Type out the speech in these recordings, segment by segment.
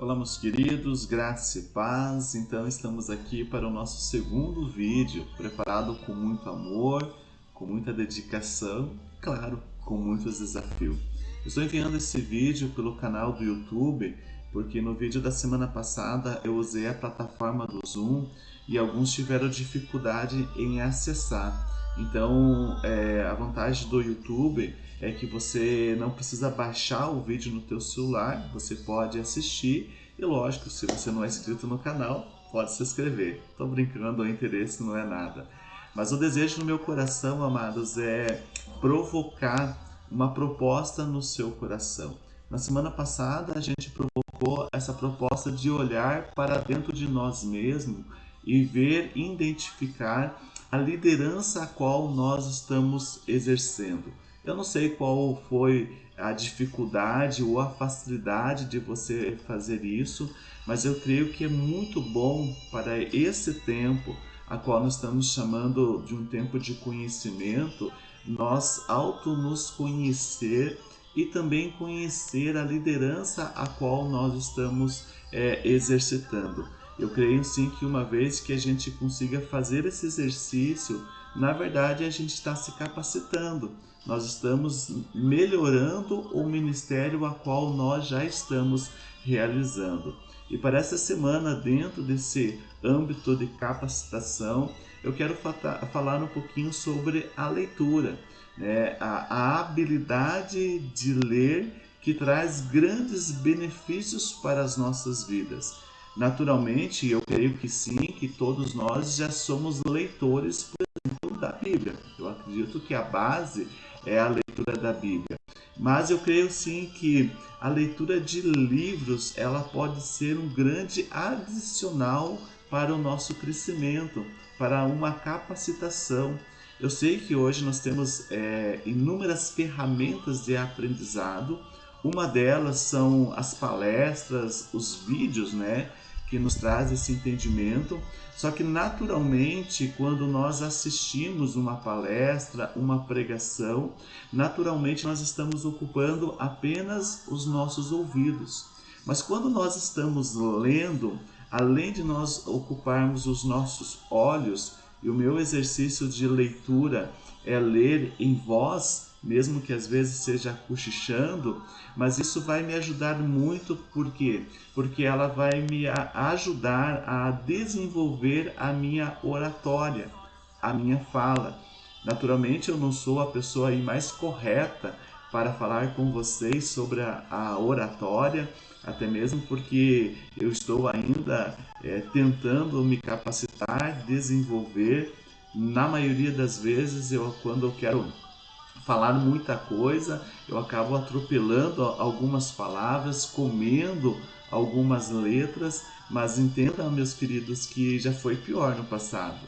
Olá, meus queridos, graça e paz. Então, estamos aqui para o nosso segundo vídeo, preparado com muito amor, com muita dedicação, claro, com muitos desafios. Estou enviando esse vídeo pelo canal do YouTube, porque no vídeo da semana passada eu usei a plataforma do Zoom e alguns tiveram dificuldade em acessar. Então, é, a vantagem do YouTube é que você não precisa baixar o vídeo no teu celular, você pode assistir e lógico, se você não é inscrito no canal, pode se inscrever. Estou brincando, o interesse não é nada. Mas o desejo no meu coração, amados, é provocar uma proposta no seu coração. Na semana passada a gente provocou essa proposta de olhar para dentro de nós mesmos e ver, identificar a liderança a qual nós estamos exercendo. Eu não sei qual foi a dificuldade ou a facilidade de você fazer isso, mas eu creio que é muito bom para esse tempo, a qual nós estamos chamando de um tempo de conhecimento, nós auto nos conhecer e também conhecer a liderança a qual nós estamos é, exercitando. Eu creio sim que uma vez que a gente consiga fazer esse exercício, na verdade a gente está se capacitando. Nós estamos melhorando o ministério a qual nós já estamos realizando. E para essa semana, dentro desse âmbito de capacitação, eu quero falar um pouquinho sobre a leitura, né? a, a habilidade de ler que traz grandes benefícios para as nossas vidas. Naturalmente, eu creio que sim, que todos nós já somos leitores, por exemplo, da Bíblia. Eu acredito que a base é a leitura da Bíblia. Mas eu creio sim que a leitura de livros ela pode ser um grande adicional para o nosso crescimento, para uma capacitação. Eu sei que hoje nós temos é, inúmeras ferramentas de aprendizado. Uma delas são as palestras, os vídeos, né? que nos traz esse entendimento. Só que naturalmente, quando nós assistimos uma palestra, uma pregação, naturalmente nós estamos ocupando apenas os nossos ouvidos. Mas quando nós estamos lendo, além de nós ocuparmos os nossos olhos, e o meu exercício de leitura é ler em voz mesmo que às vezes seja cochichando, mas isso vai me ajudar muito, por quê? Porque ela vai me ajudar a desenvolver a minha oratória, a minha fala. Naturalmente, eu não sou a pessoa aí mais correta para falar com vocês sobre a, a oratória, até mesmo porque eu estou ainda é, tentando me capacitar, desenvolver. Na maioria das vezes, eu quando eu quero falar muita coisa, eu acabo atropelando algumas palavras, comendo algumas letras, mas entendam, meus queridos, que já foi pior no passado.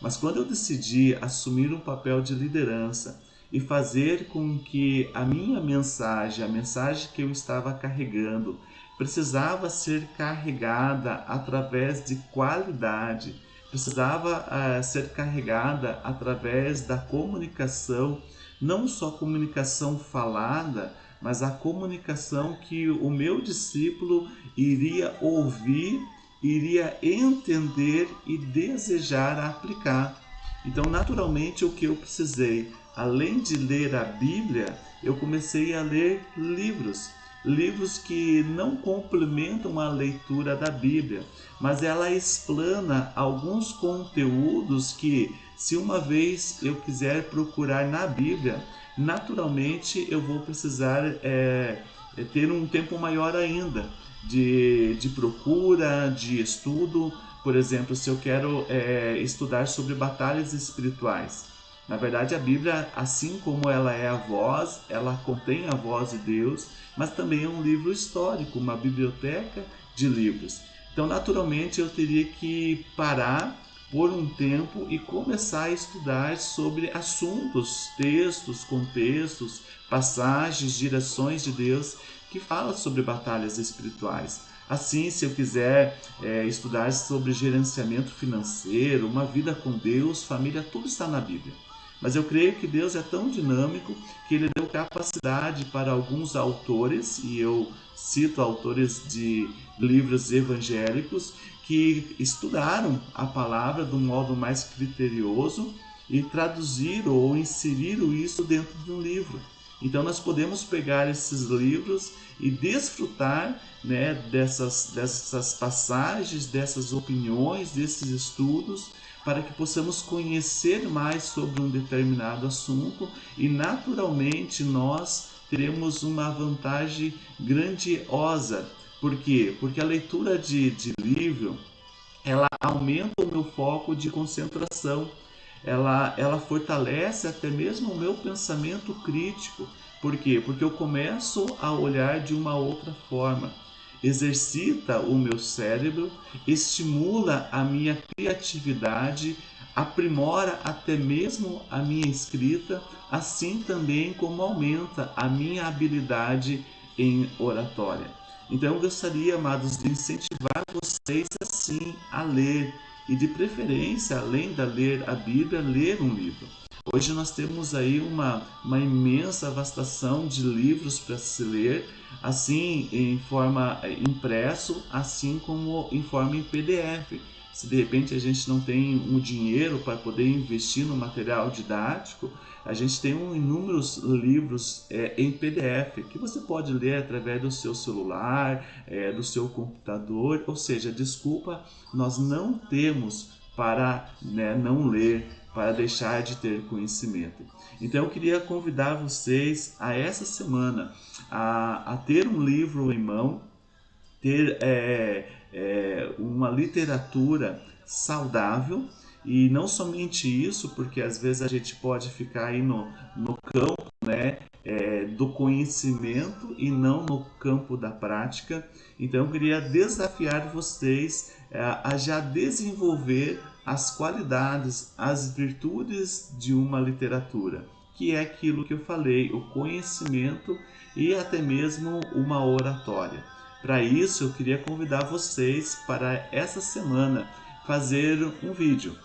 Mas quando eu decidi assumir um papel de liderança e fazer com que a minha mensagem, a mensagem que eu estava carregando, precisava ser carregada através de qualidade, precisava uh, ser carregada através da comunicação não só comunicação falada, mas a comunicação que o meu discípulo iria ouvir, iria entender e desejar aplicar. Então, naturalmente, o que eu precisei, além de ler a Bíblia, eu comecei a ler livros livros que não complementam a leitura da Bíblia, mas ela explana alguns conteúdos que, se uma vez eu quiser procurar na Bíblia, naturalmente eu vou precisar é, é ter um tempo maior ainda de, de procura, de estudo. Por exemplo, se eu quero é, estudar sobre batalhas espirituais. Na verdade, a Bíblia, assim como ela é a voz, ela contém a voz de Deus, mas também é um livro histórico, uma biblioteca de livros. Então, naturalmente, eu teria que parar por um tempo e começar a estudar sobre assuntos, textos, contextos, passagens, direções de Deus que falam sobre batalhas espirituais. Assim, se eu quiser é, estudar sobre gerenciamento financeiro, uma vida com Deus, família, tudo está na Bíblia. Mas eu creio que Deus é tão dinâmico que ele deu capacidade para alguns autores, e eu cito autores de livros evangélicos, que estudaram a palavra de um modo mais criterioso e traduziram ou inseriram isso dentro de um livro. Então nós podemos pegar esses livros e desfrutar né, dessas, dessas passagens, dessas opiniões, desses estudos, para que possamos conhecer mais sobre um determinado assunto e naturalmente nós teremos uma vantagem grandiosa. Por quê? Porque a leitura de, de livro ela aumenta o meu foco de concentração ela, ela fortalece até mesmo o meu pensamento crítico. Por quê? Porque eu começo a olhar de uma outra forma. Exercita o meu cérebro, estimula a minha criatividade, aprimora até mesmo a minha escrita, assim também como aumenta a minha habilidade em oratória. Então eu gostaria, amados, de incentivar vocês assim a ler, e de preferência, além de ler a Bíblia, ler um livro. Hoje nós temos aí uma, uma imensa vastação de livros para se ler, assim em forma eh, impresso, assim como em forma em PDF. Se de repente a gente não tem um dinheiro para poder investir no material didático, a gente tem um, inúmeros livros é, em PDF que você pode ler através do seu celular, é, do seu computador. Ou seja, desculpa, nós não temos para né, não ler, para deixar de ter conhecimento. Então eu queria convidar vocês a essa semana a, a ter um livro em mão, ter é, é, uma literatura saudável e não somente isso, porque às vezes a gente pode ficar aí no, no campo né, é, do conhecimento e não no campo da prática. Então eu queria desafiar vocês é, a já desenvolver as qualidades, as virtudes de uma literatura, que é aquilo que eu falei, o conhecimento e até mesmo uma oratória. Para isso, eu queria convidar vocês para essa semana fazer um vídeo,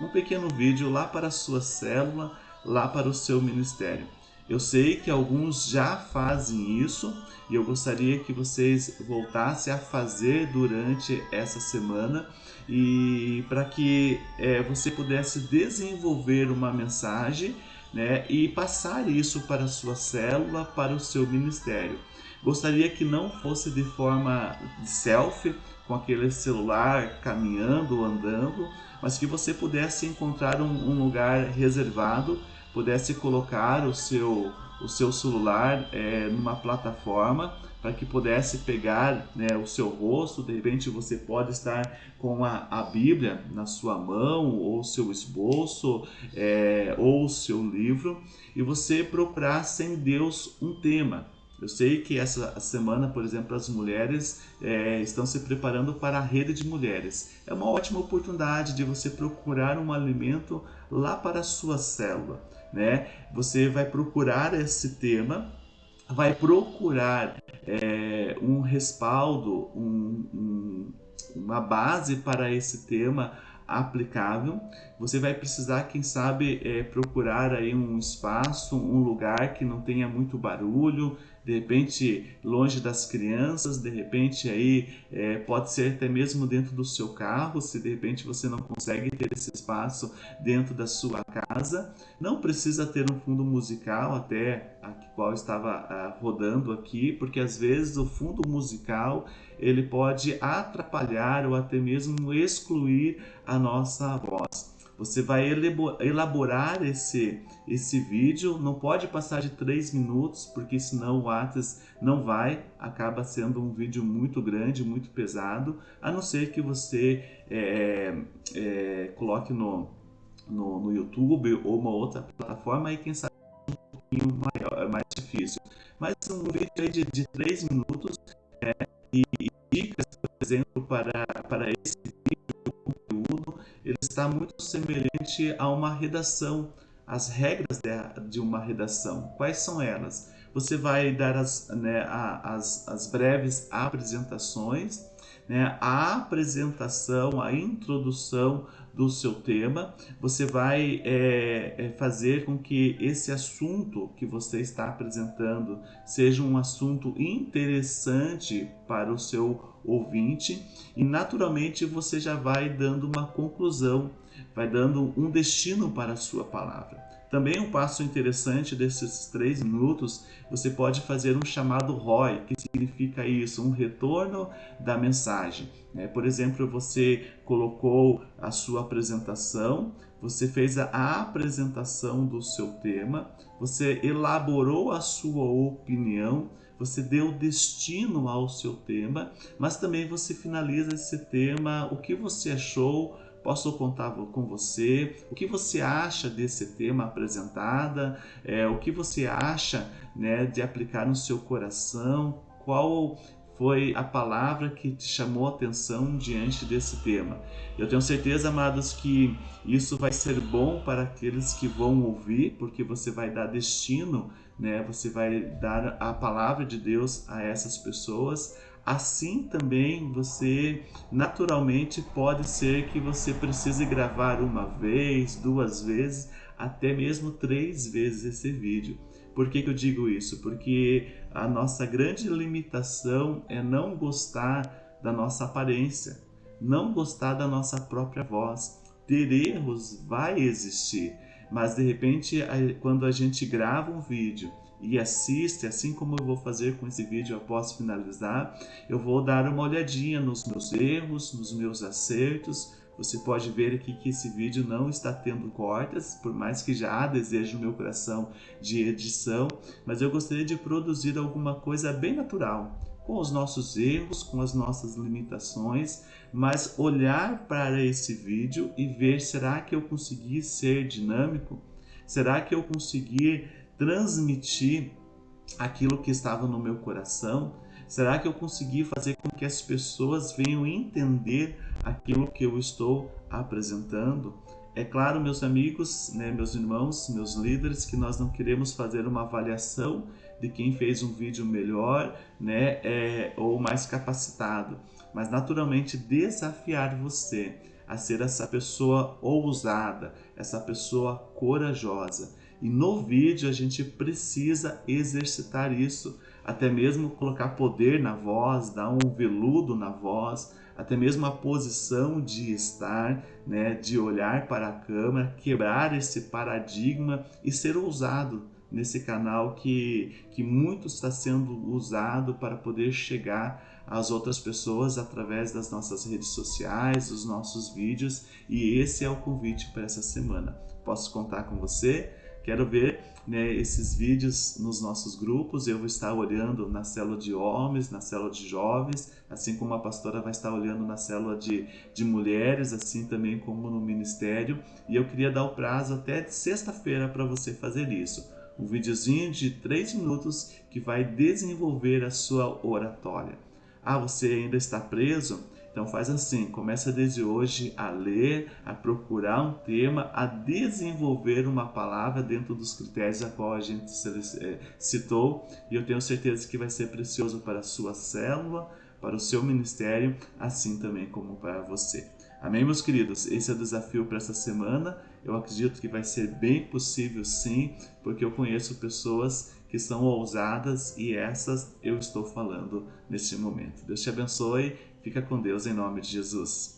um pequeno vídeo lá para a sua célula, lá para o seu ministério. Eu sei que alguns já fazem isso e eu gostaria que vocês voltassem a fazer durante essa semana e para que é, você pudesse desenvolver uma mensagem né, e passar isso para a sua célula, para o seu ministério. Gostaria que não fosse de forma de selfie, com aquele celular caminhando, andando, mas que você pudesse encontrar um, um lugar reservado, pudesse colocar o seu, o seu celular é, numa plataforma para que pudesse pegar né, o seu rosto, de repente você pode estar com a, a Bíblia na sua mão, ou seu esboço, é, ou seu livro, e você procurar sem Deus um tema. Eu sei que essa semana, por exemplo, as mulheres é, estão se preparando para a rede de mulheres. É uma ótima oportunidade de você procurar um alimento lá para a sua célula. Né? Você vai procurar esse tema, vai procurar é, um respaldo, um, um, uma base para esse tema aplicável. Você vai precisar, quem sabe, é, procurar aí um espaço, um lugar que não tenha muito barulho, de repente longe das crianças, de repente aí é, pode ser até mesmo dentro do seu carro, se de repente você não consegue ter esse espaço dentro da sua casa. Não precisa ter um fundo musical, até a qual estava a, rodando aqui, porque às vezes o fundo musical ele pode atrapalhar ou até mesmo excluir a nossa voz. Você vai elaborar esse, esse vídeo, não pode passar de 3 minutos, porque senão o Atas não vai, acaba sendo um vídeo muito grande, muito pesado, a não ser que você é, é, coloque no, no, no, YouTube ou uma outra plataforma e quem sabe um pouquinho maior, é mais difícil. Mas um vídeo de, de 3 minutos é, e, e dicas, por exemplo, para, para esse está muito semelhante a uma redação, as regras de uma redação. Quais são elas? você vai dar as, né, as, as breves apresentações, né, a apresentação, a introdução do seu tema, você vai é, é, fazer com que esse assunto que você está apresentando seja um assunto interessante para o seu ouvinte e naturalmente você já vai dando uma conclusão, vai dando um destino para a sua palavra. Também um passo interessante desses três minutos, você pode fazer um chamado ROI, que significa isso, um retorno da mensagem. Né? Por exemplo, você colocou a sua apresentação, você fez a apresentação do seu tema, você elaborou a sua opinião, você deu destino ao seu tema, mas também você finaliza esse tema, o que você achou, posso contar com você, o que você acha desse tema apresentada, é, o que você acha né, de aplicar no seu coração, qual foi a palavra que te chamou a atenção diante desse tema. Eu tenho certeza, amados, que isso vai ser bom para aqueles que vão ouvir, porque você vai dar destino, né? Você vai dar a palavra de Deus a essas pessoas, Assim também você naturalmente pode ser que você precise gravar uma vez, duas vezes, até mesmo três vezes esse vídeo. Por que, que eu digo isso? Porque a nossa grande limitação é não gostar da nossa aparência, não gostar da nossa própria voz. Ter erros vai existir, mas de repente, quando a gente grava um vídeo e assiste, assim como eu vou fazer com esse vídeo após finalizar, eu vou dar uma olhadinha nos meus erros, nos meus acertos. Você pode ver aqui que esse vídeo não está tendo cortes, por mais que já há desejo no meu coração de edição, mas eu gostaria de produzir alguma coisa bem natural, com os nossos erros, com as nossas limitações, mas olhar para esse vídeo e ver será que eu consegui ser dinâmico? Será que eu consegui transmitir aquilo que estava no meu coração? Será que eu consegui fazer com que as pessoas venham entender aquilo que eu estou apresentando? É claro, meus amigos, né, meus irmãos, meus líderes, que nós não queremos fazer uma avaliação de quem fez um vídeo melhor né, é, ou mais capacitado, mas naturalmente desafiar você a ser essa pessoa ousada, essa pessoa corajosa e no vídeo a gente precisa exercitar isso, até mesmo colocar poder na voz, dar um veludo na voz, até mesmo a posição de estar, né, de olhar para a câmera, quebrar esse paradigma e ser ousado nesse canal que, que muito está sendo usado para poder chegar às outras pessoas através das nossas redes sociais, dos nossos vídeos e esse é o convite para essa semana. Posso contar com você? Quero ver né, esses vídeos nos nossos grupos. Eu vou estar olhando na célula de homens, na célula de jovens, assim como a pastora vai estar olhando na célula de, de mulheres, assim também como no ministério. E eu queria dar o prazo até sexta-feira para você fazer isso. Um videozinho de 3 minutos que vai desenvolver a sua oratória. Ah, você ainda está preso? Então faz assim, começa desde hoje a ler, a procurar um tema, a desenvolver uma palavra dentro dos critérios a qual a gente eh, citou e eu tenho certeza que vai ser precioso para a sua célula, para o seu ministério, assim também como para você. Amém, meus queridos? Esse é o desafio para essa semana. Eu acredito que vai ser bem possível sim, porque eu conheço pessoas que são ousadas e essas eu estou falando neste momento. Deus te abençoe Fica com Deus em nome de Jesus.